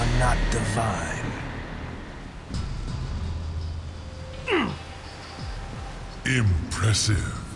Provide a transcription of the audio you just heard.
are not divine. Impressive.